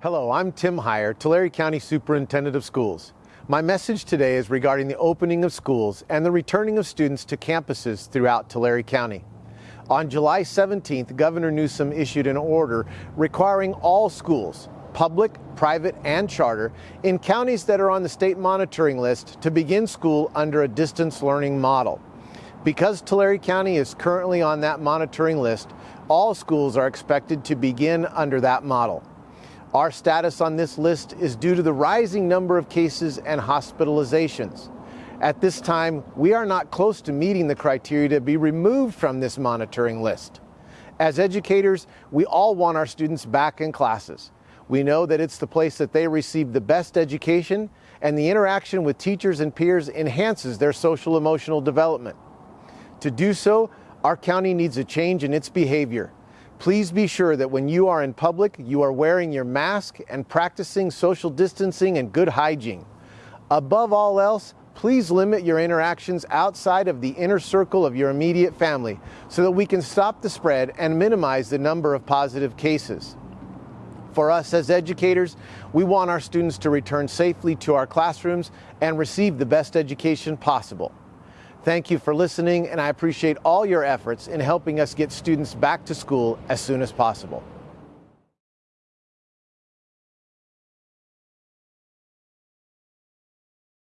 Hello, I'm Tim Hire, Tulare County Superintendent of Schools. My message today is regarding the opening of schools and the returning of students to campuses throughout Tulare County. On July 17th, Governor Newsom issued an order requiring all schools, public, private, and charter, in counties that are on the state monitoring list to begin school under a distance learning model. Because Tulare County is currently on that monitoring list, all schools are expected to begin under that model. Our status on this list is due to the rising number of cases and hospitalizations. At this time, we are not close to meeting the criteria to be removed from this monitoring list. As educators, we all want our students back in classes. We know that it's the place that they receive the best education and the interaction with teachers and peers enhances their social emotional development. To do so, our county needs a change in its behavior. Please be sure that when you are in public, you are wearing your mask and practicing social distancing and good hygiene. Above all else, please limit your interactions outside of the inner circle of your immediate family so that we can stop the spread and minimize the number of positive cases. For us as educators, we want our students to return safely to our classrooms and receive the best education possible. Thank you for listening, and I appreciate all your efforts in helping us get students back to school as soon as possible.